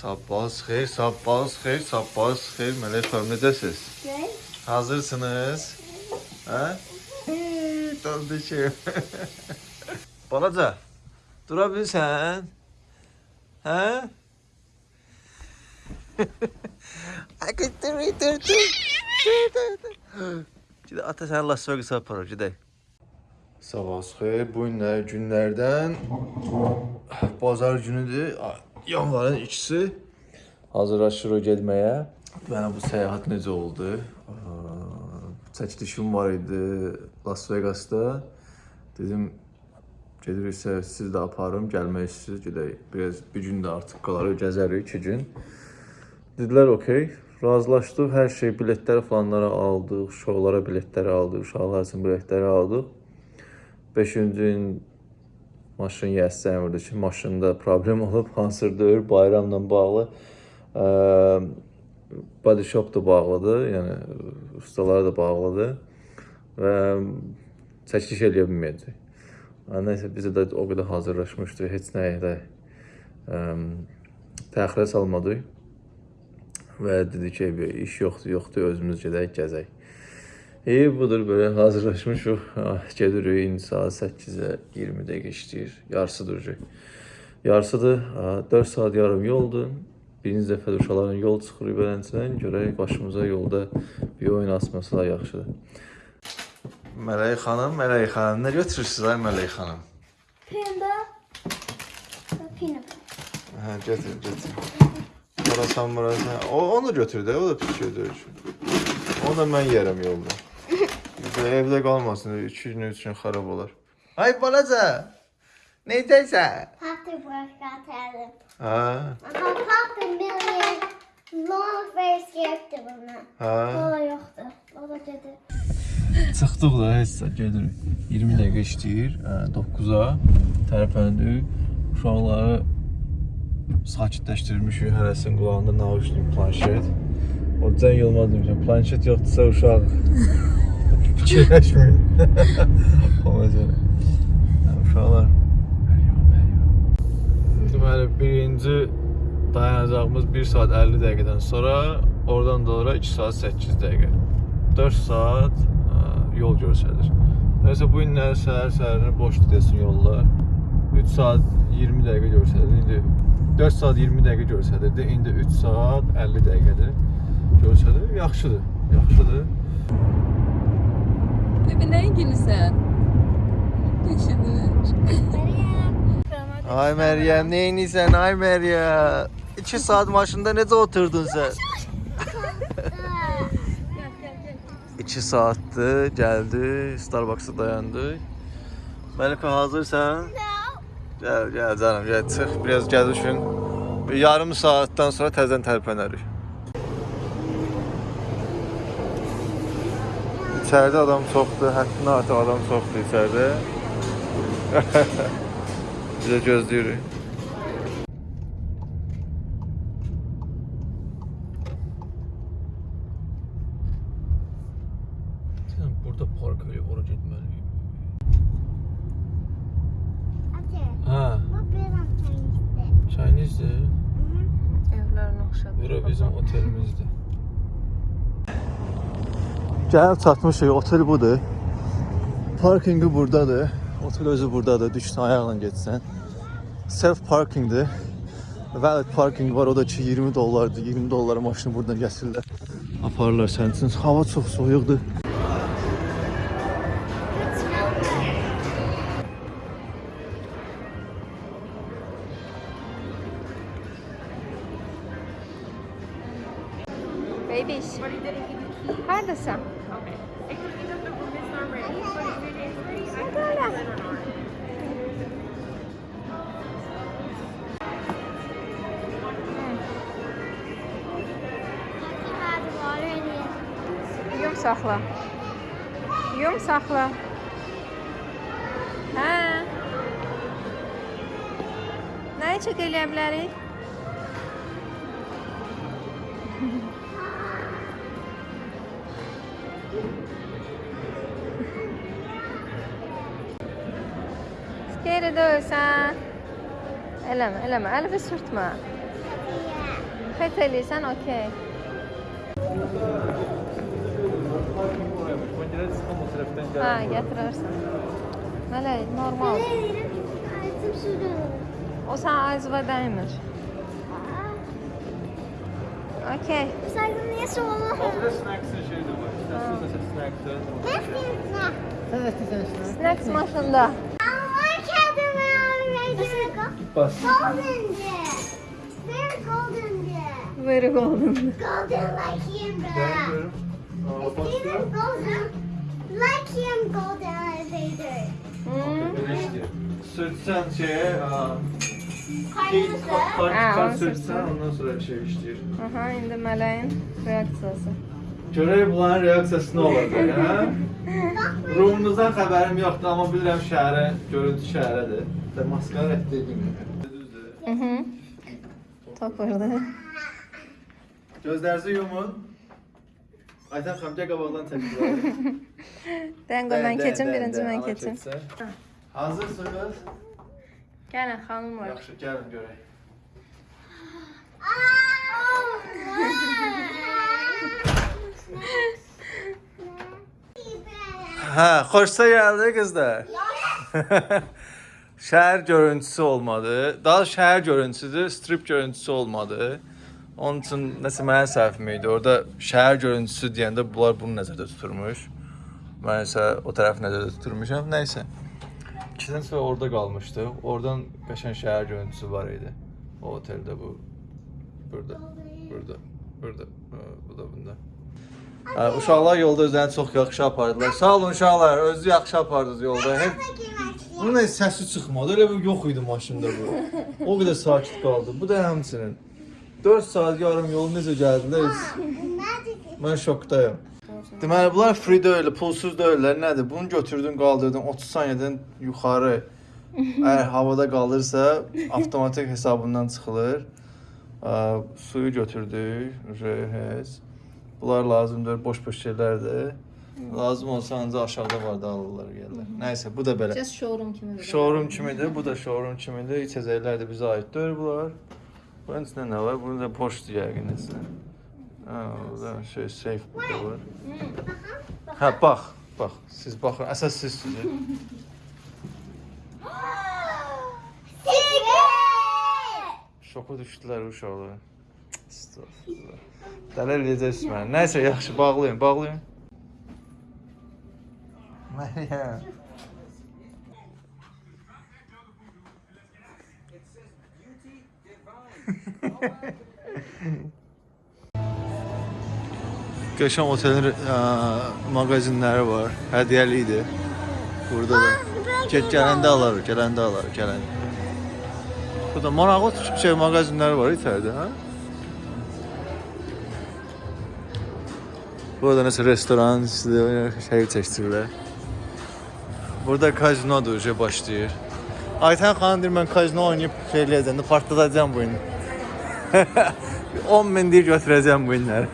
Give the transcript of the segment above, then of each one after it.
Sabahınız xeyir, sabahınız xeyir, sabahınız xeyir. Mələk xanım, necəsiz? Good. Hazırsınız? Hə? Tanışım. Balaca, dura bilirsən? Hə? Ay, dur, dur, dur. Gidə ata səni Las Vegas aparır, gedək. Sabahınız xeyir. Bu günlər günlərdən bazar günüdür. Yanvarın ikisi. Hazırlaşırıq getməyə. Mənə bu səyahət necə oldu? Çəkilişim var idi Las Vegasda. Dedim gediriksə siz də aparım, gəlmək istəyirsiniz, gedək. Biraz bir gün də artıq qalarıq, gəzərik 2 gün. Dedilər okey. Razılaşdıq. Hər şey biletləri falanlara aldıq, şoulara biletləri aldıq, uşaqlar üçün biletləri aldıq. 5-ci gün maşın yəsən vurdu ki, maşında problem olub, hansırdır, bayramla bağlı. Ə, body shop da bağlıdır, yəni ustalar da bağlıdır və çəkiliş eləyə bilməyəcək. Nəysə biz də o qədər hazırlaşmışdıq, heç nəyə də təxirə salmadıq və dedi ki, iş yoxdur, yoxdur, özümüz gedək, gəzək. İyi budur böyle hazırlaşmışıq. Ah, Gedirik indi saat 8-ə 20 dəqiqə işləyir. Yarısı duracaq. Yarısıdır. ah, 4 saat yarım yoldur. Birinci dəfə də uşaqların yol çıxırıq belənçidən. Görək başımıza yolda bir oyun asması da yaxşıdır. Mələk xanım, Mələk xanım, nə götürürsüz ay Mələk xanım? Ve peanut. Hə, götür, götür. Orasan burası. O onu götür də, o da pis götürür. Onu da mən yerəm yolda. Də evdə qalmasın, 2 gün üçün xarab olar. Ay balaca. Neydəsən? Papa workout at him. Hə, Ama Papa million long scared of him. hə. Baba yoktu. Baba dedi. Çıxdıq da saat gedirik. 20 dəqiqə işləyir. hə, 9-a tərpəndik. Uşaqları sakitləşdirmişik. Hərəsinin qulağında naushnik planşet. O Can Yılmaz demişəm, planşet yoxdursa uşaq fikirləşməyin. Ona görə. Hə, Uşaqlar. Deməli, birinci dayanacağımız 1 saat 50 dəqiqədən sonra, oradan da ora 2 saat 8 dəqiqə. 4 saat ə, yol göstərir. Nəysə bu günlər səhər-səhərinə boşdur desin yollar. 3 saat 20 dəqiqə göstərir. İndi 4 saat 20 dəqiqə göstərirdi. İndi 3 saat 50 dəqiqədir. Göstərir. Yaxşıdır. Yaxşıdır. Bebe ne ilgilisin? Düşünür. Ay Meryem, neyinsən? Ay Meryem. 2 saat maşında necə oturdun sən? 2 saatdır, gəldi, Starbucks-a dayandı. Məlikə hazırsan? Gəl, gəl canım, gəl, çıx, biraz gəz düşün. Bir yarım saatdan sonra təzədən tərpənərik. İçəridə adam çoxdur, həddindən artıq adam çoxdur içəridə. Biz də gözləyirik. Sən burada park edib ora getməliyik. Ate, Hə, bu benim Chinese. Chinese-dir. Evlerin okşadı. Bura bizim otelimizdir. Gəlib çatmışıq, otel budur. Parkingi buradadır. Otel özü buradadır. Düşsən ayaqla getsən. Self parkingdir. Valid parking var, o da ki 20 dollardır. 20 dollara maşını buradan gətirirlər. Aparırlar sənin üçün. Hava çox soyuqdur. Əlvi sürtmə. Feth eləyirsən, okey. Hə, gətirərsən. Mələk, normal. O sən acıva dəymir. Okey. Saygın niye soğuk? Snacks maşında. I can't remember. Bas. Golden there. They're golden there. Very golden. Golden like him, bro. See, they're golden. Like him, golden elevator. Hmm. Sürtsen şeye, onu sürtsen sürtsen. ondan sonra şey işleyir. Aha, indi mələyin reaksiyası. Görək bunların reaksiyası nə olacaq, hə? Rumunuzdan xəbərim yoxdur, amma bilirəm şəhərə, görüntü şəhərədir. Və maskara etdiyim. Düzdür. Mhm. Tapırdı. Gözlərinizi yumun. Aytan xanım, gəl qabaqdan təkrar. Dengo mən keçim, birinci mən keçim. Hazırsınız? Gəlin, xanım var. Yaxşı, gəlin görək. Hə, xoşsa gəldi qızlar. şəhər görüntüsü olmadı. Daha şəhər görüntüsüdür, strip görüntüsü olmadı. Onun üçün nəsə mənim səhvim idi. Orada şəhər görüntüsü deyəndə bunlar bunu nəzərdə tuturmuş. Mən isə o tərəfi nəzərdə tuturmuşam. Nəysə. İkidən sonra orada qalmışdı. Oradan qəşəng şəhər görüntüsü var idi. O oteldə bu. Burada. Burada. Burada. ha, Bu da bunda. Hə, uşaqlar yolda özlərini çox yaxşı apardılar. Sağ olun uşaqlar, özünüzü yaxşı apardınız yolda. Hep bunun heç səsi çıxmadı. Elə bir yox idi maşında bu. O qədər sakit qaldı. Bu da həmçinin. 4 saat yarım yol necə? Heç- Mən şokdayım. Deməli bunlar free deyil, pulsuz deyillər. Nədir? Bunu götürdün, qaldırdın 30 saniyədən yuxarı. Əgər havada qalırsa, avtomatik hesabından çıxılır. Ə, suyu götürdük, heç. Bunlar lazımdır, boş-boş şeylərdir. Lazım olsa ancaq aşağıda var da alırlar gəlirlər. Nəysə, bu da belə. Just showroom kimidir. Showroom kimidir, bu da showroom kimidir. İçəcəklər də bizə aiddir bunlar. Bunun içində nə var? Bunun da poçtu yəqin içində. Ha, burada şey safe burada var. Hə, bax, bax. Siz baxın, əsas siz sizin. Şoka düşdülər uşaqlar. Estağfurullah. Dələ eləyəcəksiniz məni. Nəysə, yaxşı, bağlayın, bağlayın. Məryəm. Qəşəng otelin ə, mağazinləri var. Hədiyyəli idi. Burada da. Get gələndə alarıq, gələndə alarıq, gələndə. Burada maraqlı şey mağazinləri var içəridə, hə? Burada nəsə restoran, sizə şey çəkdirirlər. Burada kazinodur, şey başlayır. Aytən xanım deyir, mən kazino oynayıb şey eləyəcəm, partladacağam bu gün. 10 min deyir götürəcəm bu günləri.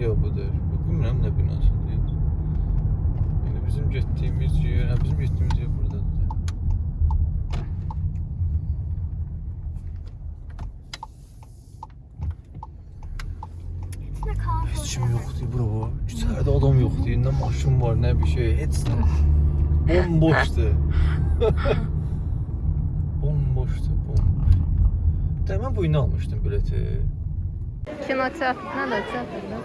Yox budur. Bu bilmirəm nə binasıdır. Yəni bizim getdiyimiz yer, hə bizim getdiyimiz yer burdadır. Heç kim yoxdur bura. İçəridə adam yoxdur. Nə maşın var, nə bir şey, heç nə. Bomboşdur. bomboşdur, bomboş. Dəmə bu ilə almışdım bileti. Kinoteatr, nədir teatrda?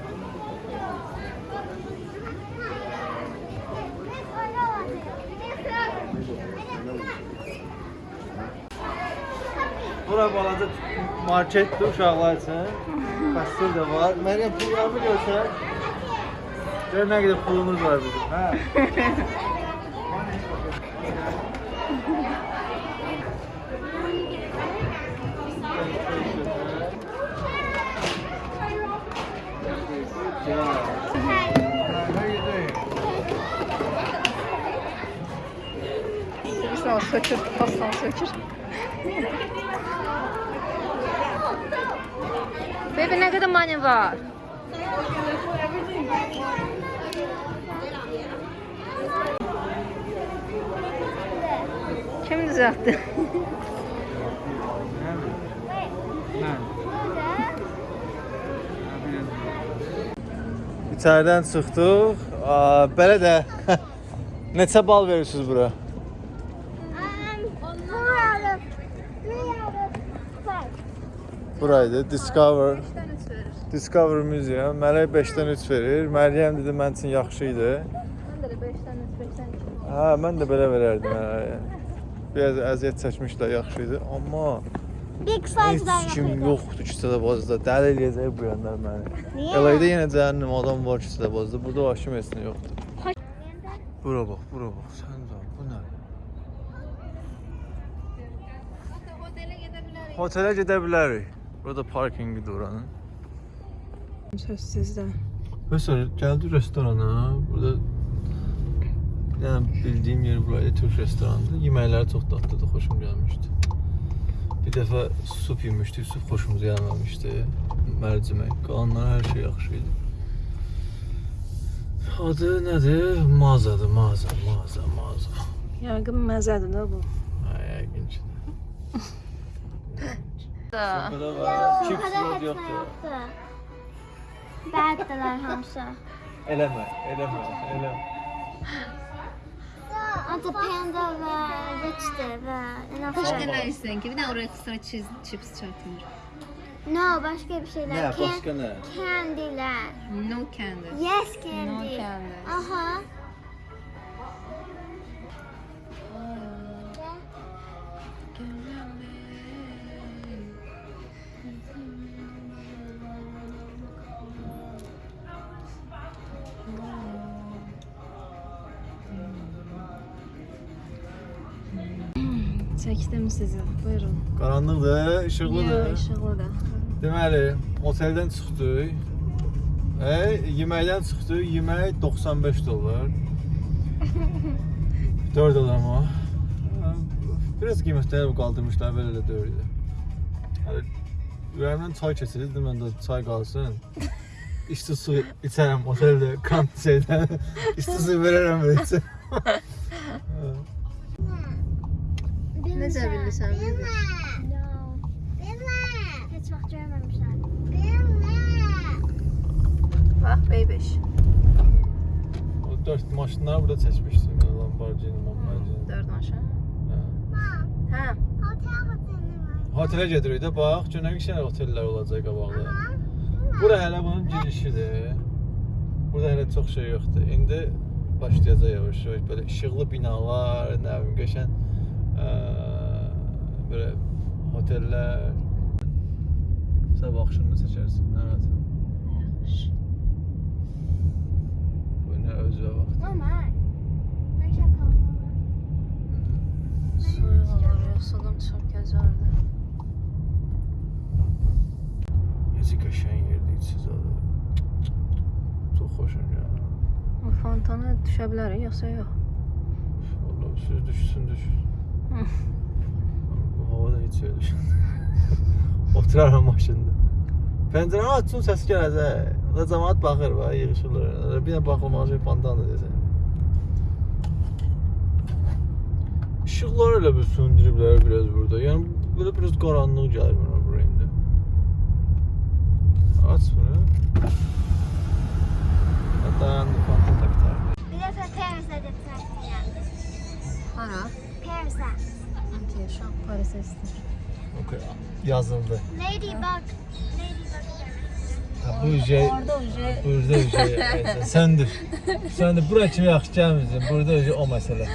Bura balaca marketdir uşaqlar üçün. Kasır da var. Məryəm pullarımı görsək. Gör nə qədər pulumuz var bizim, hə? O sökür, pastan sökür. Baby ne kadar money var? Kim düzeltti? İçəriden çıxdıq. Belə də neçə bal verirsiniz bura? Buraydı. Discover. Discover Museum. Mələk 5-dən 3 verir. Məryəm dedi mən üçün yaxşı idi. Ben de 5'ten 3 5'ten 2. Hə, mən də belə verərdim. Mələyə. Biraz əziyyət çəkmişlər, yaxşı idi. Amma Big five heç kim yoxdur küçədə bazda. Dəli eləyəcək bu yanlar məni. Niyə? LA-da yenə cəhənnəm adam var küçədə bazda. Burada hakim etsin yoxdur. Bura bax, bura bax. Sən də bu nə? Otelə gedə bilərik. Burada parkinqi oranın. Söz sizde. Mesela geldi restorana. Burada yani bildiğim yer buraydı Türk restorandı. Yemekler çok tatlıydı, hoşum gelmişti. Bir defa sup yemiştik, sup hoşumuza gelmemişti. Mercimek, kalanlar her şey yaxşıydı. Adı nedir? Mağazadır, mağaza, mağaza, mağaza. Yargın məzədir də bu. Da. Burada Yo, var, bu chips kadar yok hepsi yoktu. Berk'teler hamsa. Eleme, eleme, eleme. Adı panda ve Rich'ti ve Başka ne istiyorsun ki? Bir de oraya ekstra cheese, chips. No başka bir şeyler. Ne, Can- başka ne? Candy'ler. No candy. Yes No candy. candy. Aha. Çəkdim sizi. Buyurun. Qaranlıqdır, işıqlıdır. işıqlıdır. Deməli, oteldən çıxdıq. E, yeməkdən çıxdıq. Yemək 95 dollar. 4 adama. Biraz qiymətləri qaldırmışlar, belə də deyildi. Hələ ürəyimdən çay keçirdi, dedim mən də çay qalsın. İsti su içərəm oteldə, kamp şeydən. İsti su verərəm belə içəm. Necə bilirsən? Bilmə. No. Bilmə. Heç vaxt görməmişlər. Bilmə. Bax, bebiş. o 4 maşınları burada çəkmişdim. yəni Lamborghini, Lamborghini. 4 maşın. Hə. Hə. Otel oteli var. Otelə gedirik də, bax, görünür ki, otellər olacaq qabaqda. Bura hələ bunun girişidir. Burada hələ çox şey yoxdur. İndi başlayacaq yavaş-yavaş belə işıqlı binalar, nə bilim, qəşəng eee, belə otellər. Sən baxışını çəkərsən, nə rahat. Bu nə özü vaxt. Oh my. Ne şaka. Soyuq olur, yoxsulum çox gözəldir. Necə qəşəng yerdir içi zadı. Çox xoşum gəlir. Bu fontana düşə bilərik, yoxsa yox? Vallahi siz düşsün düş. Bu havada hiç öyle düşün. Oturaram maşında. Pəncərəni açsın səs gələcək. O da cəmaət baxır va, yığışırlar. Bir də baxılmalı şey pandan da desən. İşıqlar elə bir söndürüblər biraz burada. Yəni belə biraz qaranlıq gəlir mənə bura indi. Aç bunu. Dayandı pandan taktar. Bir defa Paris'e de taktiğim. Hara? Paris'e. Okey, şu an Paris'e istəyir. Okay. Yazıldı. Ladybug. Ladybug. Ha, bu şey Orada uje Burada şey səndir. Səndir. Bura kimi yaxşı gəlmirsən. Burada şey o məsələ.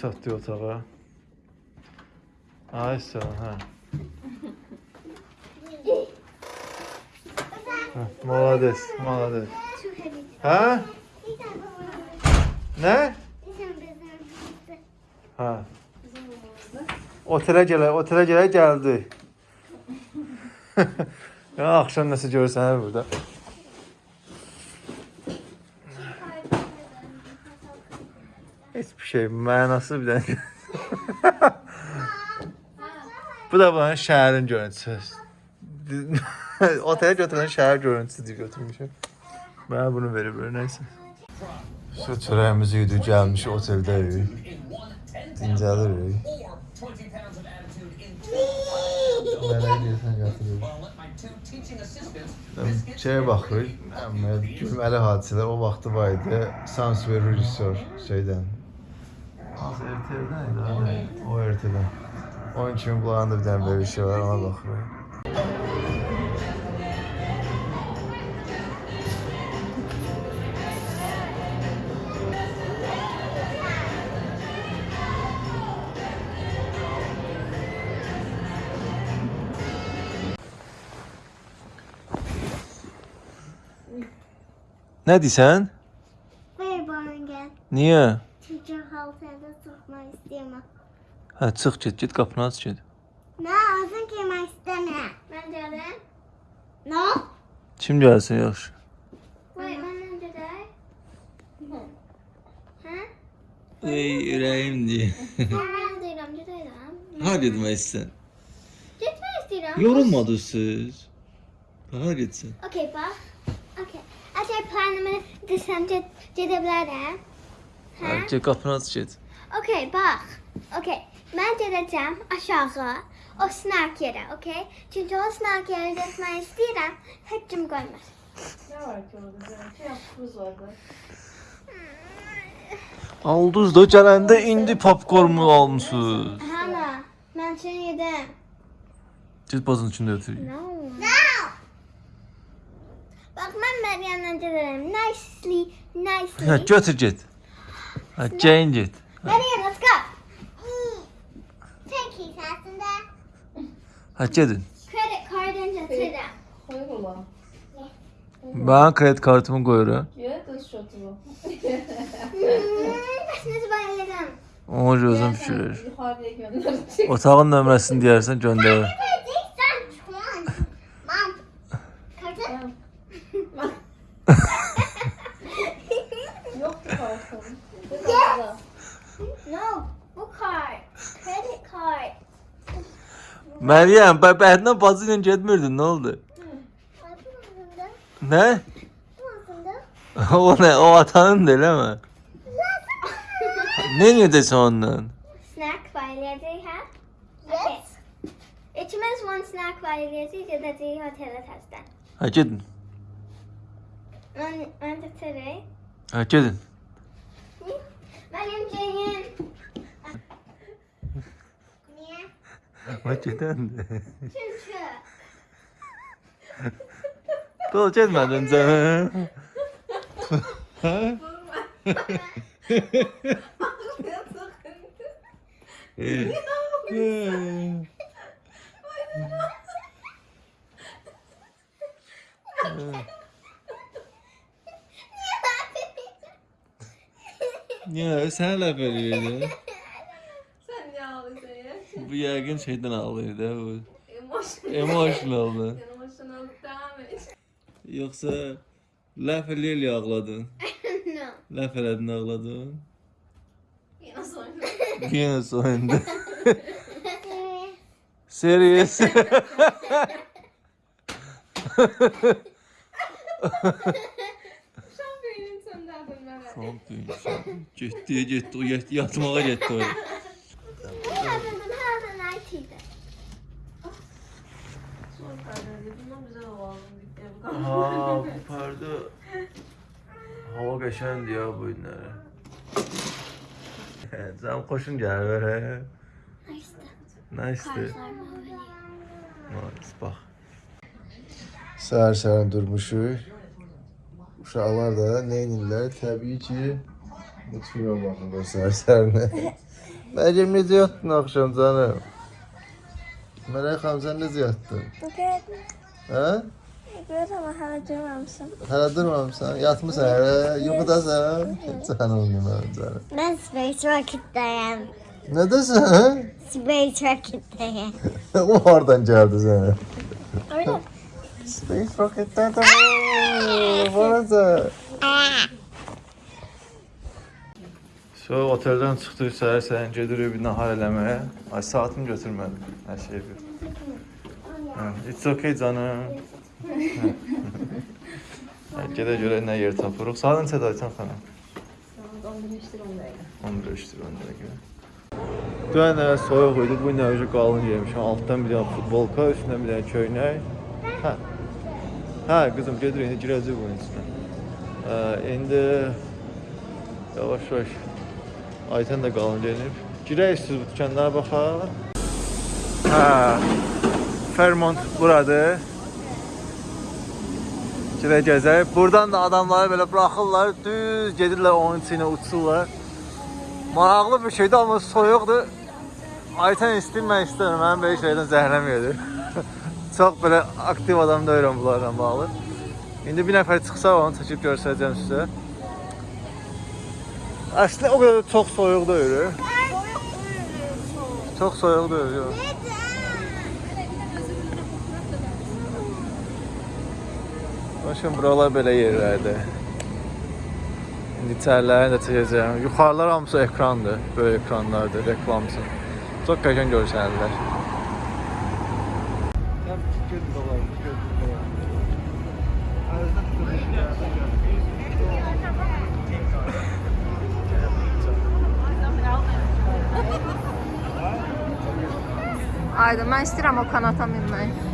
Çatdı otağa. Ay sağ ol, hə. Hə, Malades, malades. Too heavy. Hə? These are the ones. Nə? These are the ones. Hə. Otelə gələ, otelə gələ gəldi. ya axşam nəsə görürsən hə burada. Heç bir şey, mənası bir dənə. Bu da buranın şəhərin görüntüsü. Otelə götürən şəhər görüntüsü deyə götürmüşəm. Mənə bunu verib nəysə. Şu çörəyimizi yedik, gəlmiş oteldəyik. Dincəlirik. Mənə deyirsən gətirir. Şeye baxırıq, gülməli hadisələr o vaxtı var idi. Sansver rejissor şeydən. Az RTL-dən idi. ha? O RTL-dən. Onun kimi bunların da bir dənə böyle şey var, ona baxırıq. Nə deyirsən? Where born again? Niyə? Hə, çıx get, get qapını aç get. Ne olsun ki ben istemiyorum. Ben de No. Kim gəlsin yaxşı? Wait, ben de de. Ha? Ey ürəyim deyə. Ben değilim, de değilim. Ha getmək istəyirsən? Gitme istiyorum. Yorulmadınız siz. Ha getsin. Okey bak. Okey. Acaba planımı desem gidebilirim. Ha? Hə, get qapını aç get. Okey bak. Okey. Ben gideceğim aşağı. O snack yere, okey? Çünkü o snack yere gitmeyi istiyorum. Hepcim koymaz. Ne var ki orada? Şey yaptığımız vardı. Aldınız da gələndə indi popcornu almısınız. Hana, ben seni yedim. Get bazın içində ötür. No. No. Bak ben Meryem'den giderim. Nicely, nicely. Hə, götür get. Hə, Jane get. Meryem, let's go. Hacedin. Credit card Ben kredi kartımı koyuyorum. Yönet ışıtılı. Başınızı bayılırım. Onu gözüm pişirir. Yukarıya gönderecek. Otağın gönder. Kartı. Meryem bebeğinden fazla gitmirdin ne oldu? Ne? o ne? O atanın değil mi? ne yedin ondan? Snack while they have. Yes. Içimiz one snack while they have that they hotel at hastan. Hacedin. On on the today. Hacedin. Meryem Ceyhun. Hə, gedəndə. Çünkü. Dol getmədin canım. Hə? Niyə sən ləf eləyirdi? Sen ne ağlıyorsun ya? Bu yəqin şeydən ağlayırdı hə, bu. Emotion. Emotionaldı. Emotional devam et. Yoxsa ləf eləyə ağladın? no. Ləf elədin ağladın? Yine sonra. Yenə soyundu. Serious. Sönderdim ben. Tam düyün. Getdi, getdi, yatmağa getdi o. Ne yaptın? Ne yaptın? Nike'ydi. Son kardeşim. Bundan güzel hava aldım. Bitti. Bu kadar. Ha, bu pərdə hava qəşəngdir ya bu günləri. Can xoşun gəlir hə? Nice. Nice. Bax. Səhər-səhər durmuşuq. Uşaqlar da nə edirlər? Təbii ki, mutfiyyə baxırlar səhər-səhərinə. Meryem necə yatdın axşam canım? Mələk xanım sən necə yatdın? Hə? Görürəm hələ durmamışam. Hələ durmamısan? Yatmısan hələ? Yuxudasan? Sən olmayım canım. Mən Space Rocket'dayım. Nədəsən? Space Rocket'dayım. o hardan gəldi sənə? Orada. Space Rocket'dən də Varasa. So, oteldən çıxdıq səhər səhər gedirik bir nahar eləməyə. Ay saatım götürmədim. Hər şey bir. Hə, It's okay canım. Hə, Gedə görə nə yer tapırıq. Saat neçədə Aytan xanım? 11-dir 10 dəqiqə. 15-dir 10 dəqiqə. Dünən elə soyuq idi, bu gün necə qalın geymişəm. Altdan bir dənə futbolka, üstünə bir dənə köynək. Hə. Hə, qızım gedir indi girəcək bunun içinə. Ə, indi yavaş-yavaş Ayten də qalın geyinib. Girək siz bu dükanlara baxaq. Hə. Fairmont buradır. Girək gəzək. Buradan da adamları belə buraxırlar, düz gedirlər onun içinə uçurlar. Maraqlı bir şeydir amma soyuqdur. Ayten istəyir, mən istəyirəm. Mənim belə şeydən zəhləm yedir. Çox belə aktiv adam deyirəm bunlarla bağlı. İndi bir nəfər çıxsa onu çəkib göstərəcəm sizə. Əslində o qədər də çox soyuq deyil. Çox soyuq deyil, yox. Başım buralar belə yerlərdir. İndi içərilərini də çəkəcəm. Yuxarılar hamısı ekrandır. Böyük ekranlardır, reklamsız. Çox qəşəng görsənirlər. Ayda mən istəyirəm o kanata minmək.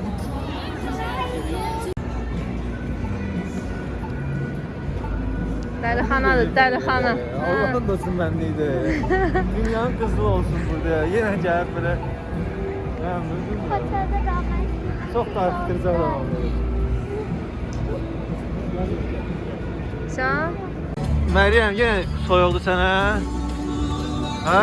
Dəlixanadır, dəlixana. Allah'ın olsun bendeydi. Dünyanın kızı olsun burada. Yine gəlib belə. Otelde kalmayı. Çox da fikircə adamam. Sən? Məryəm, yenə soyuldu sənə. Hə?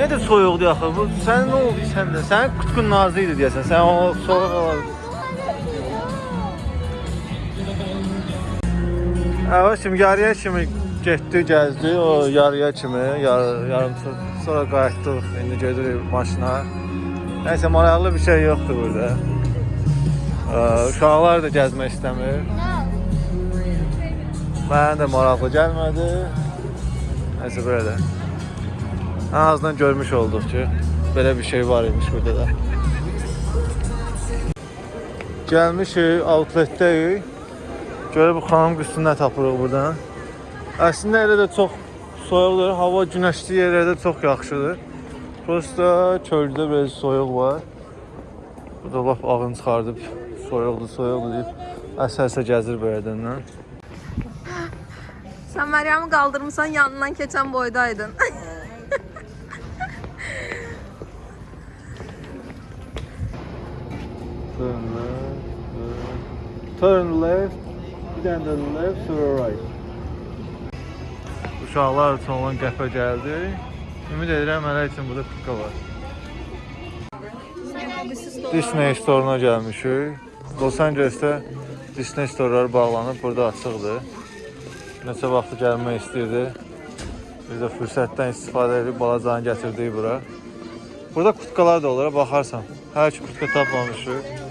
Nədir soyuqdu axı? Bu sən nə oldu səndə? Sənin qutqun nazı idi deyəsən. Sən o soyuq olar. Kimi yarıya kimi getdi, gəzdi. O yarıya kimi, yar, yarım saat sonra qayıtdıq. İndi gedirik maşına. Nəysə maraqlı bir şey yoxdur burada. Uşaqlar da gəzmək istəmir. Mənə də maraqlı gəlmədi. Nəysə belə də. Ən azından görmüş olduq ki, belə bir şey var imiş burada da. Gəlmişik, outletdəyik. Görə bu xanım qızını nə tapırıq buradan. Əslində elə də çox soyuqdur. Hava günəşli yerlərdə çox yaxşıdır. Prosta çöldə biraz soyuq var. Burada lap ağın çıxardıb soyuqdur, soyuqdur deyib əsə-əsə gəzir belədən. Sən Məryəmi qaldırmısan, yanından keçən boydaydın. Turn left. Turn left, dənə də left, sonra right. Uşaqlar üçün olan qəhvə gəldi. Ümid edirəm mənə üçün burada pika var. Disney Store-una gəlmişik. Los Angeles-də Disney Store-lar bağlanıb, burada açıqdır. Neçə vaxtı gəlmək istəyirdi. Biz də fürsətdən istifadə edib balacanı gətirdik bura. Burada kutkalar da olur, baxarsan. Hər iki kutka tapmamışıq.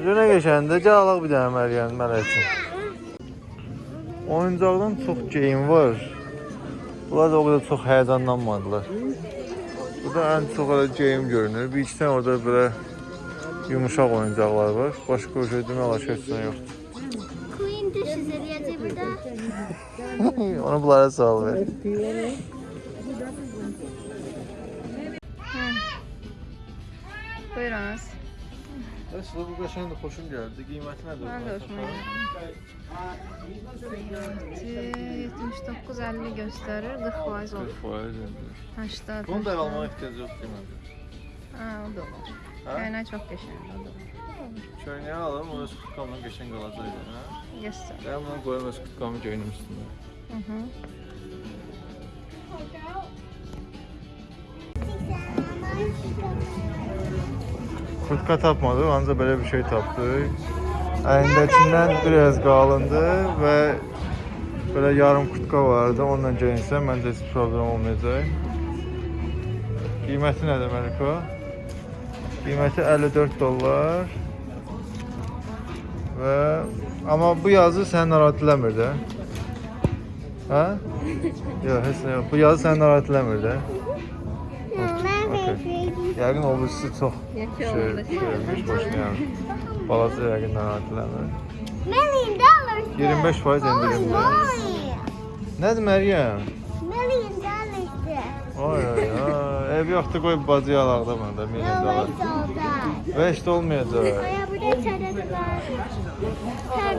Necə nə geçəndə gəl alaq bir dənə Məryəm mənə üçün. Oyuncaqdan çox geyim var. Bunlar da o qədər çox həyəcanlanmadılar. Burada ən çox elə geyim görünür. Bir iki dənə orada belə yumuşaq oyuncaqlar var. Başqa bir şey demək olar ki, heç yoxdur. Queen düşüz eləyəcək burada. Onu bunlara sal ver. Buyurunuz. Əslə bu qəşəngdir, xoşum gəldi. Qiyməti nədir? Mən də hoşuma gəldi. 79.50 göstərir, 40% off. 40%. 80. Bunu da almağa ehtiyac yoxdur məndə. Ha, o da olur. Hə? Köynək çox qəşəngdir, o da olur. Köynəyi alım, o öz kutkamla qəşəng qalacaq. Hə? Göstər. Ben bunu koyayım öz kutkamı göyünüm üstünde. Hı -hı. Kurtka tapmadıq, ancaq belə bir şey tapdıq. Əlindəkindən biraz qalındı və belə yarım kurtka vardı. Onunla geyinsə məncə heç problem olmayacaq. Qiyməti nədir Məliko? Qiyməti 54 dollar. Və amma bu yazı səni narahat eləmir də. Hə? Yox, heç nə yox. Bu yazı səni narahat eləmir də. Yəqin o birisi çox oldu. şeymiş başlayan. Balaca yəqin narahat eləmir. Million dollars. 25 faiz indirim var. Boy. Nədir Məryəm? Million dollars. Ay ay ay. Ev yoxdur qoy bacı alaq da məndə milyon No, dolar. it's all that. 5 də olmayacaq. Aya burada çarədə var. Hər,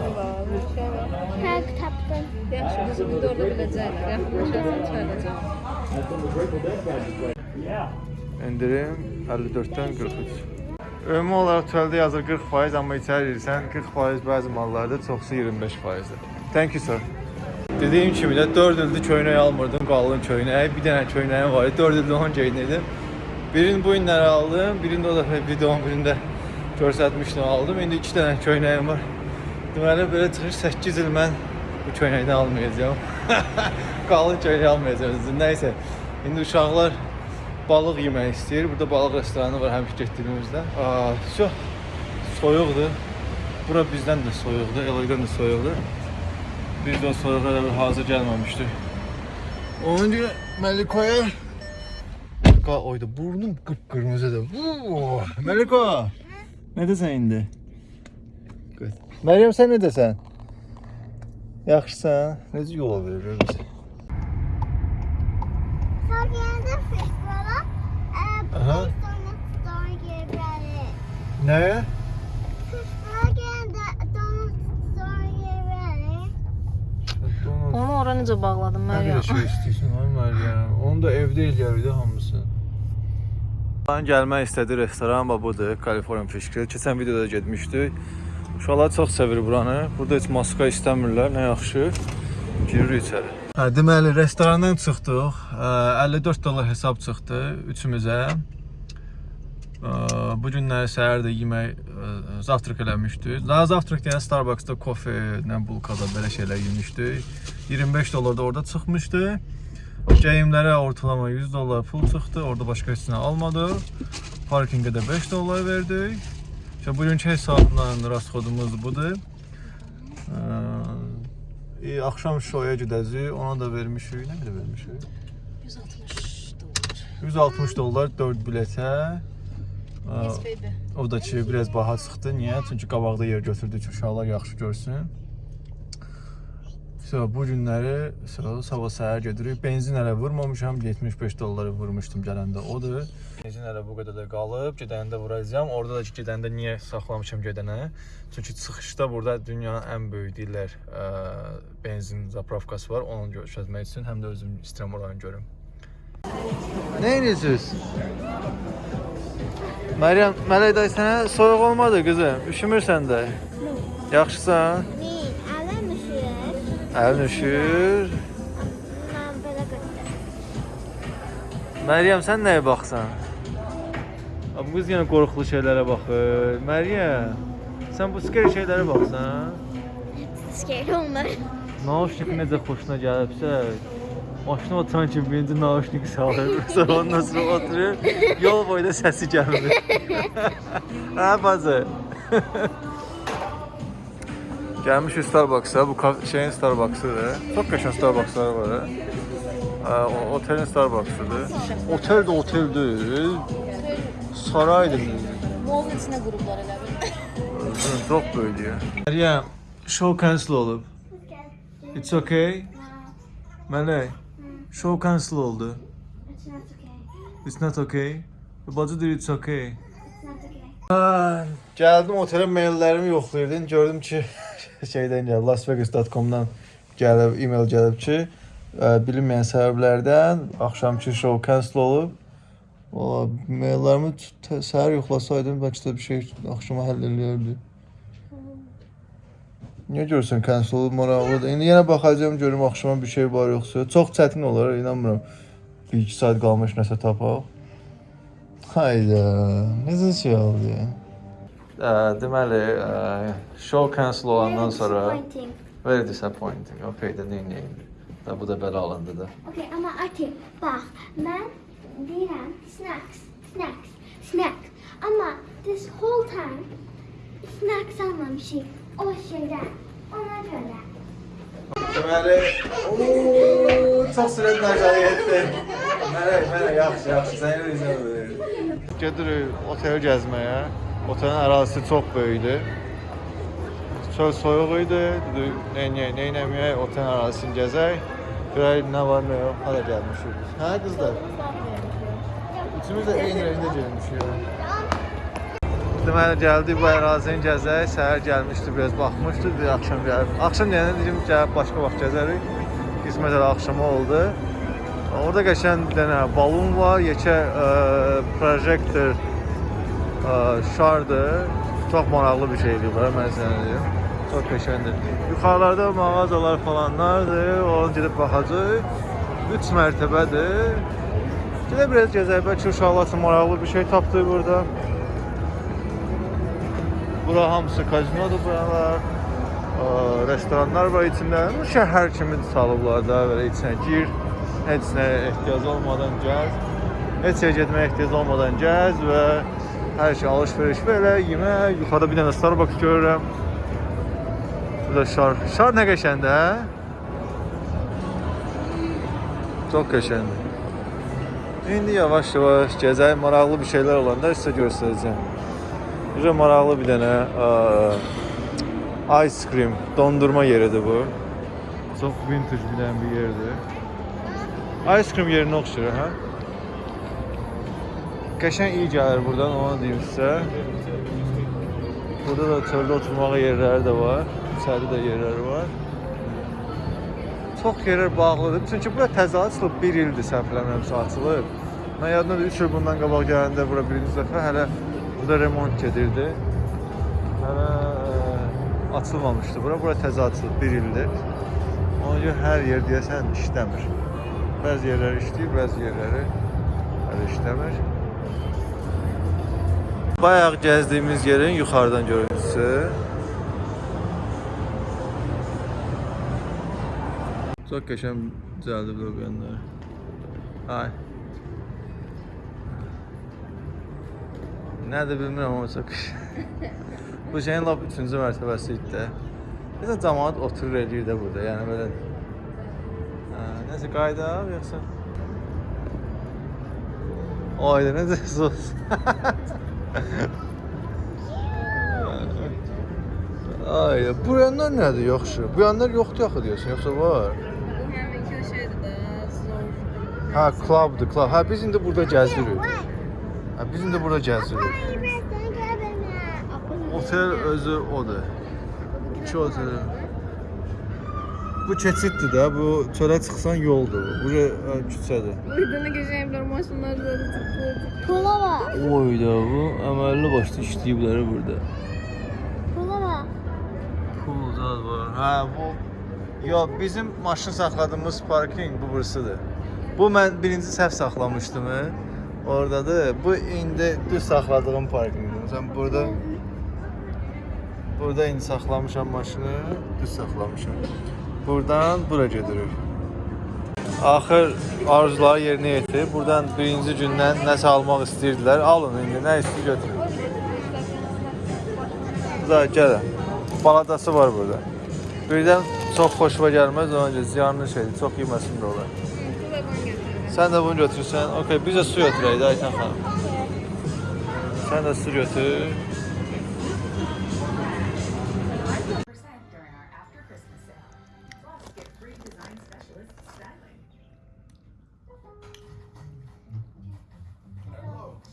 hər tapdım. Yaxşı, bizim bir də orada biləcəklər. Yaxınlaşarsan çağıracaq. İndirim 54-dən 43. Ümumi olaraq töldə yazır 40%, amma içəri girsən 40% bəzi mallarda, çoxsu 25%-dir. Thank you sir. Dediyim kimi də 4 ildir köynək almırdım, qalın köynək. Bir dənə köynəyim var idi, 4 ildir onu geyinirdim. Birini bu günləri aldım, birini o dəfə videonun birində göstərmişdim, aldım. İndi 2 dənə köynəyim var. Deməli belə çıxır 8 il mən bu köynəkdən almayacağam. qalın köynək almayacağam. Nəysə, indi uşaqlar balıq yemək istəyir. Burada balıq restoranı var həmişə getdiyimizdə. Aa, çox soyuqdur. Bura bizdən də soyuqdur, Elagdan da soyuqdur. Biz də o soyuğa hazır gəlməmişdik. Ona görə Melikoya Qa oyda burnum qıpqırmızıdır. Vuu! Meliko. Nə desən indi? Məryəm sən nə desən? Yaxşısan? Necə yol verir geldi fish brother. Uh. Nə? Here, brother. Onu ora necə bağladın Nə Məryəm? qədər şey istəyirsən ay Məryəm? Onu da evdə eləyərdi hamısı. Mən gəlmək istədi restoran və budur, Kaliforniya Fish Grill. Keçən videoda getmişdik. Uşaqlar çox sevir buranı. Burada heç maska istəmirlər, nə yaxşı. Giririk içəri. Deməli restorandan çıxdıq. Ə, 54 dollar hesab çıxdı üçümüzə. Bu günləri səhər də yemək zavtraq eləmişdik. Daha zavtraq deyən Starbucks-da kofe, nə bulkada belə şeylər yemişdik. 25 dollar da orada çıxmışdı. Geyimlərə ortalama 100 dollar pul çıxdı. Orada başqa heç nə almadıq. Parkinqə də 5 dollar verdik. İşte bugünkü hesabla rasxodumuz budur. E, axşam şoya gedəcəyik. Ona da vermişik. Nə qədər vermişik? 160 dollar. 160 dollar 4 biletə. Yes baby. O da ki biraz baha çıxdı. Niyə? Çünki qabaqda yer götürdük ki, uşaqlar yaxşı görsün. So, bu günləri so, sabah səhər gedirik. Benzin hələ vurmamışam. 75 dolları vurmuşdum gələndə. Odur. Benzin hələ bu qədər də qalıb. Gedəndə vuracağam. Orada da ki, gedəndə niyə saxlamışam gedənə? Çünki çıxışda burada dünyanın ən böyük deyirlər, ə, benzin zapravkası var. Onu göstərmək üçün həm də özüm istəyirəm oranı görüm. Nə edirsiniz? Məryəm, Mələk dayı sənə soyuq olmadı qızım. Üşümürsən də. Yaxşısan? Əlin üşür. Ben böyle götürdüm. Məryəm, sən nəyə baxsan? Bu qız yenə qorxulu şeylərə baxır. Məryəm, sən bu skeri şeylərə baxsan? Scared olma. Nauşnik necə xoşuna gəlibsə, maşına oturan kimi birinci nauşnik salır, sonra ondan sonra oturur, yol boyda səsi gəlmir. hə bazı. Gəlmişik Starbucks-a, bu kaf- şeyin Starbucks-ıdır. Çox qəşəng Starbucks-ları var. ha. Hə, o- otelin Starbucks-ıdır. Otel də oteldir. Saraydır. Molun içinə qurublar elə bil. Özün çox böyüdür. Məryəm, show cancel olub. It's okay. Mələk, show cancel oldu. It's not okay. It's not okay. Bacı deyir it's okay. It's not okay. Hə, gəldim otelə maillərimi yoxlayırdım. Gördüm ki, şeydən gəlib, lasvegas.com-dan gəlib, e-mail gəlib ki, ə, bilinməyən səbəblərdən axşamki show cancel olub. Valla maillərimi səhər yoxlasaydım bəlkə də bir şey axşama həll eləyərdi. Niyə görürsən cancel olub maraqlıdır. İndi yenə baxacağam görüm axşama bir şey var yoxsa. Çox çətin olar, inanmıram. 1-2 saat qalmış nəsə tapaq. Hayda, necə şey oldu ya? Ə, deməli, ə, show cancel olandan sonra Disappointing. very disappointing. Okay, də nə indi? Da bu da belə alındı da. Okay, ama Ati bak ben deyirəm snacks, snacks, snacks. Ama this whole time snacks almamışıq o şeydən. Ona görə. Deməli, ooo, çox sürətlə aşağı getdi. Mələk, mələk, yaxşı, yaxşı, səni izləmir. Gedirik otel gəzməyə. Otelin ərazisi çox böyükdür. Çöl soyuq idi. Dedik, neynəyək, neynəməyək, otelin ərazisini gəzək. Görək nə var, nə yox. Hara gəlmişik. Hə, qızlar? Üçümüz də eyni rəngdə gəlmişik. Deməli gəldik bu ərazini gəzək. Səhər gəlmişdi, biraz baxmışdı, bir axşam gəlib. Axşam deyəndə dedim gəlib başqa vaxt gəzərik. Qismət elə axşama oldu. Orada qəşəng bir dənə balon var, yekə ə, projektor şardır. Çox maraqlı bir şeydir bura, mən sənə deyim. Çox qəşəngdir. Yuxarılarda mağazalar falanlardır. Onu gedib baxacağıq. 3 mərtəbədir. Gedib biraz gəzək, bəlkə uşaqlar üçün maraqlı bir şey tapdıq burada. Bura hamısı kazinodur buralar. Restoranlar var içində. Şəhər kimi salıblar da belə içinə gir. Heç nə ehtiyac olmadan gəz. Heç yerə getməyə ehtiyac olmadan gəz və hər şey alış-veriş belə, yemək. Yuxarıda bir dənə Starbucks görürəm. Burada şar. Şar nə qəşəngdir, hə? Çox qəşəngdir. İndi yavaş-yavaş gəzək, maraqlı bir şeylər olanda sizə göstərəcəm. Bizə maraqlı bir dənə ə, ice cream, dondurma yeridir bu. Çox vintage bir dənə bir yerdir. Ice cream yerinə oxşayır, hə? Qəşəng iyi gəlir buradan, onu deyim sizə. Burada da çöldə oturmağa yerləri də var. İçəridə də yerləri var. Çox yerlər bağlıdır. Çünki bura təzə açılıb 1 ildir səhvləmirəmsə açılıb. Mən yadımdadır 3 il bundan qabaq gələndə bura birinci dəfə hələ burada remont gedirdi. Hələ ə, açılmamışdı bura. Bura təzə açılıb 1 ildir. Ona görə hər yer deyəsən işləmir. Bəzi yerləri işləyir, bəzi yerləri hələ işləmir. Bayaq gəzdiyimiz yerin yuxarıdan görüntüsü. Çox qəşəng düzəldib loqonları. Ay. Nədir bilmirəm amma çox. Bu şeyin lap 3-cü mərtəbəsi idi də. Nəsə cəmaət oturur eləyir də burada. Yəni belə Hə, nəsə qayda yoxsa? Ayda necə sos. Ay, bu yanlar nədir yaxşı? Bu yanlar yoxdur axı deyirsən, yoxsa var? Bu həminki şeydir də, zor. Ha, clubdur, club. Ha, biz indi burada gəzirik. Ha, biz indi burada gəzirik. Otel özü odur. İki otel. Bu keçiddir də, bu çölə çıxsan yoldur. bu. Bura ha, küçədir. Burada nə gözəllər maşınlar. Pula var. Oy da bu əməlli başlı işləyiblər burada. Pula var. Pul zad var. Hə, bu Yo, bizim maşın saxladığımız parking bu bursıdır. Bu mən birinci səhv saxlamışdım. hı. Oradadır. Bu indi düz saxladığım parkinqdir. Sən burada Burada indi saxlamışam maşını, düz saxlamışam. Buradan bura gedirik. Axır arzuları yerinə yetir. Buradan birinci gündən nəsə almaq istəyirdilər. Alın indi nə istəyir götürün. Da gəlin. Baladası var burada. Birdən çox xoşuma gəlməz, ona görə ziyanlı şeydir. Çox yeməsin də olar. Sən də bunu götürsən. Okay, biz də su götürək də Aytan xanım. Sən də su götür.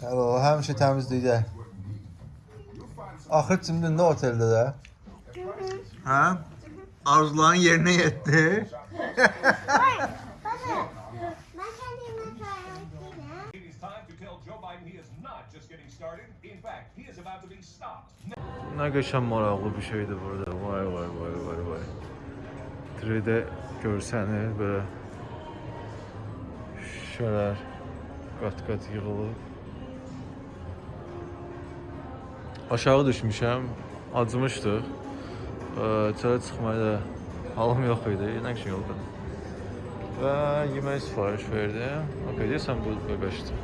Hello, həmişə təmizlikdə. Axır cimdində oteldə də. Hə? Arzuların yerinə yetdi. Nə qəşəng maraqlı bir şeydir burada. Vay vay vay vay vay. 3D görsəni belə şüşələr qat-qat yığılıb. Aşağı düşmüşəm, acımışdıq. Ə, Çölə çıxmaya da halım yox idi, nə üçün yolda. Və yemək sifariş verdim. Okay, deyəsən bu bebeşdir.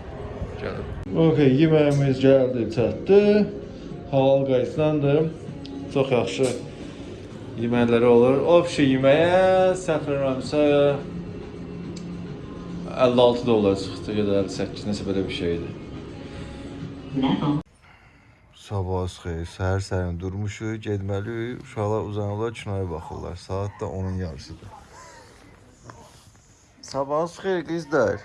Gəlib. Okay, yeməyimiz gəldi, çatdı. Halal qayıslandı. Çox yaxşı yeməkləri olur. Obşi yeməyə səhv eləmirəmsə 56 dollar çıxdı ya da 58 nəsə belə bir şeydir. Sabah xeyir, səhər səhər durmuşuq, getməliyik. Uşaqlar uzanırlar, kinoya baxırlar. Saat da onun yarısıdır. Sabah xeyir qızlar.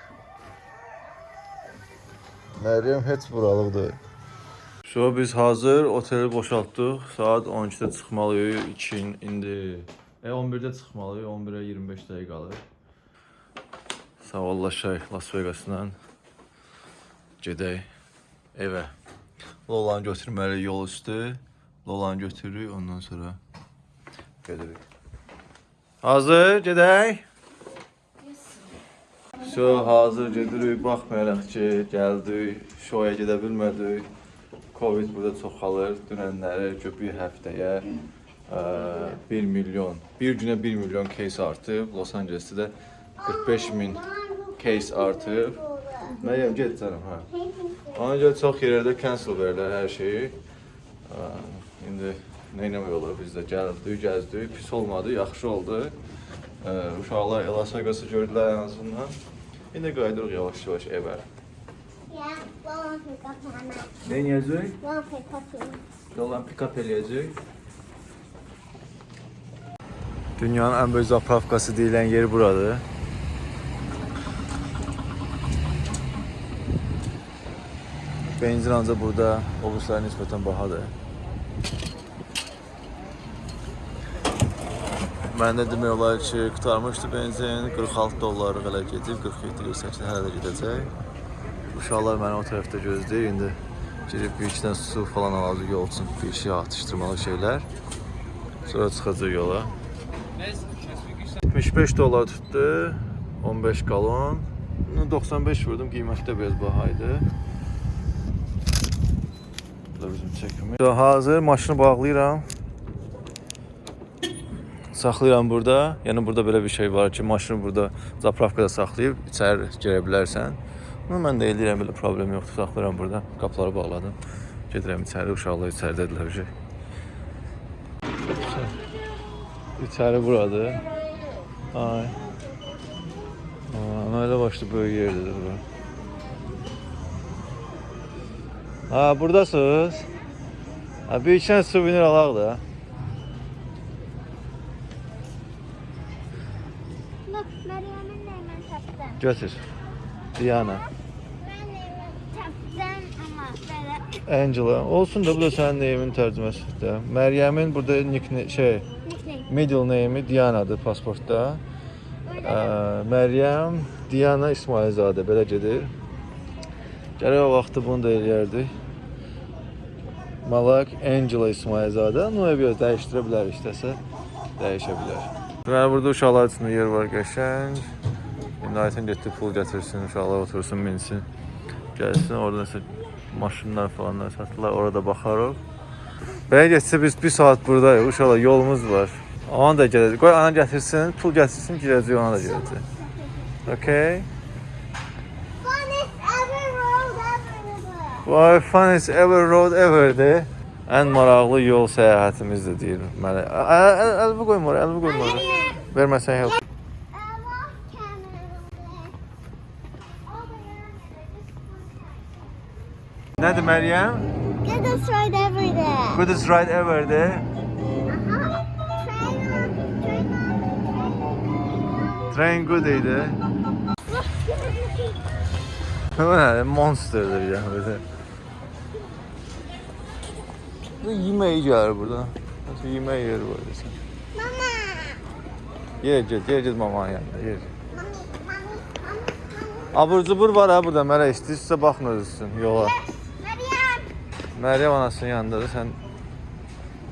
Məryəm heç buralıqdır. So biz hazır oteli boşaltdıq. Saat 12-də çıxmalıyıq. 2 indi e 11-də çıxmalıyıq. 11-ə 25 dəqiqə qalır. Sağollaşaq Las Vegasdan. Gedək evə. Lolanı götürməliyik yol üstü. Lolanı götürürük, ondan sonra gedirik. Hazır, gedək. So, hazır gedirik. Baxmayaraq ki, gəldik, şoya gedə bilmədik. Covid burada çoxalır. Dünənləri bir həftəyə ə, 1 milyon, bir günə 1 milyon case artıb. Los Angelesdə də 45 min case artıb. Məryəm get canım, hə. Ona görə çox yerlərdə cancel verirlər hər şeyi. İndi nə etmək olar? Biz də gəldik, gəzdik, pis olmadı, yaxşı oldu. Uşaqlar Las Vegas-ı gördülər ən azından. İndi qayıdırıq yavaş-yavaş evə. Nə kapatma. Yoldan pick-up eləyəcək. Dünyanın ən böyük zapravkası deyilən yer buradır. Benzin ancaq burada obuslara nisbətən bahadır. Məndə demək olar ki, qutarmışdı benzin, 46 dollarlıq elə gedib, 47-48 hələ də gedəcək. Uşaqlar məni o tərəfdə gözləyir. İndi girib bir iki dənə su falan alacaq yol üçün bir şey atışdırmalı şeylər. Sonra çıxacaq yola. 75 dollar tutdu. 15 galon. Bunu 95 vurdum. Qiyməti də biraz baha idi. Da bizim çəkimiz. So, hazır maşını bağlayıram. Saxlayıram burada. Yəni burada belə bir şey var ki, maşını burada zapravkada saxlayıb içəri girə bilərsən. Bunu mən də eləyirəm, belə problem yoxdur. Saxlayıram burada. Qapıları bağladım. Gedirəm içəri, uşaqlar içəridədirlər şey. İçəri buradır. Ay. Aa, Öyle başlı böyük yerdedir bura. Ha, buradasınız. Ha, bir dənə suvenir alaq da. Bak, Meryem'in neymen taptım. Götür. Diana. Ben neymen taptım ama böyle Angela. Olsun da bu da sənin neyimin tərcüməsidir. Məryəmin burada nick şey, middle name'i Diana'dır pasportda. Ə, Məryəm Diana İsmailzadə belə gedir. Gərək o vaxtı bunu da eləyərdik. Malak Angela İsmailzadə. Bunu bir dəyişdirə bilər istəsə, dəyişə bilər. Deməli burada uşaqlar üçün yer var qəşəng. İndi Ayten getdi pul gətirsin, uşaqlar otursun, minsin. Gəlsin, orada nəsə maşınlar falanlar satırlar, orada baxarıq. Belə getsə biz 1 saat buradayıq, uşaqlar yolumuz var. Ana da gələcək. Qoy ana gətirsin, pul gətirsin, girəcək, ona da gələcək. Okay? Our funnest ever road ever ever'di. En maraqlı yol səyahətimizdir deyir mənə. Əlbi qoymur, əlbi qoymur. Verməsən yox. Nədir Məryəm? Goodest ride ever de. Goodest ride ever de. Train good idi. Bu nədir? Monsterdir yəni. Böyle. Bu yemək gəlir burada. Nasıl yemək yeri var desən. Mama. Yer get mamanın yanında, mommy. Abur cubur var ha burada Mərə istəyirsə baxın özüsün yola. Meryem. Məryəm anasının yanındadır, sən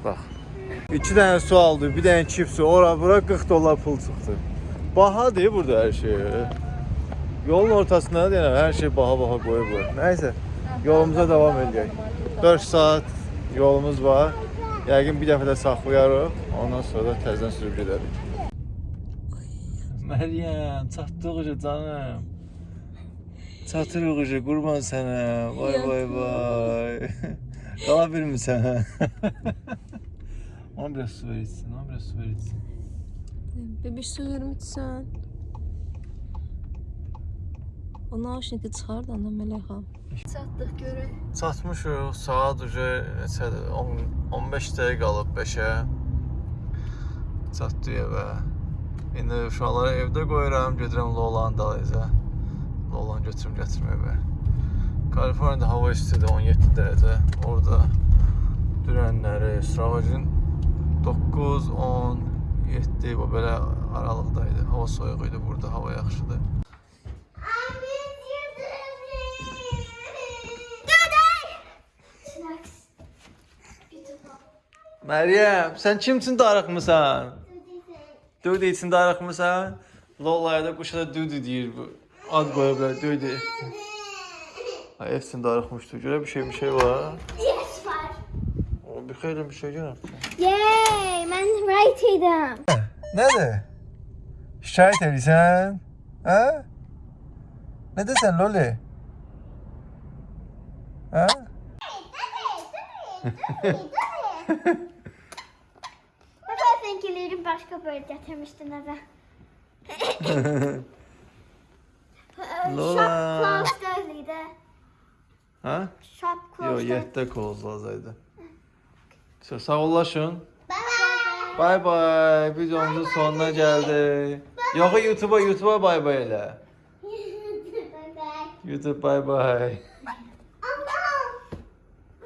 Bax. 2 dənə su aldı, bir dənə çipsi, ora bura 40 dollar pul çıxdı. Bahadır burada hər şey. Yolun ortasında deyirəm, hər şey baha-baha qoyublar. Nəysə, yolumuza davam edək. 4 saat yolumuz var. Yəqin bir dəfə də saxlayarıq, ondan sonra da təzədən sürüb gedərik. Məryəm, çatdıq uca canım. Çatırıq uca, qurban sənə. Vay vay vay. Qala bilmirsən. Ona biraz su ver içsin, ona biraz su ver içsin. Bebiş su vermişsən. O naşniki çıxar da mələkəm. Çatdıq görək. Çatmışıq, saat uca neçədir? 10 15 dəqiqə qalıb 5-ə. Çatdıq evə. İndi uşaqları evdə qoyuram, gedirəm Lolanın dalınca. Lolan götürüm gətirmə evə. Kaliforniyada hava istidir, 17 dərəcə. Orada dürənləri, Stravagin 9, 10, 7 bu belə aralıqdaydı. Hava soyuq idi, burada hava yaxşıdır. Snacks. Beautiful. Məryəm, sən kimsin darıxmısan? Dudu için darıxmısan? Lolaya da quşa da Dudu deyir bu. Ad qoyublar Dudu. Ay hepsini darıxmışdı. Görə bir şey bir şey var. Yes var. O bir xeyli bir şey görəm. Yay, mən right idim. Nədir? Şikayət edirsən? Hə? Nə desən Loli? Hə? Baba seninkileri başka böyle getirmiştin eve. Lola. Shop closed öyleydi. Hə? Shop Yo, closed. 7-də kozlazaydı. Sağ sağollaşın. Bye. Bay bay. Videomuzun sonuna geldik. Yox YouTube'a YouTube'a bay bay elə. Bye bye. YouTube bay bay.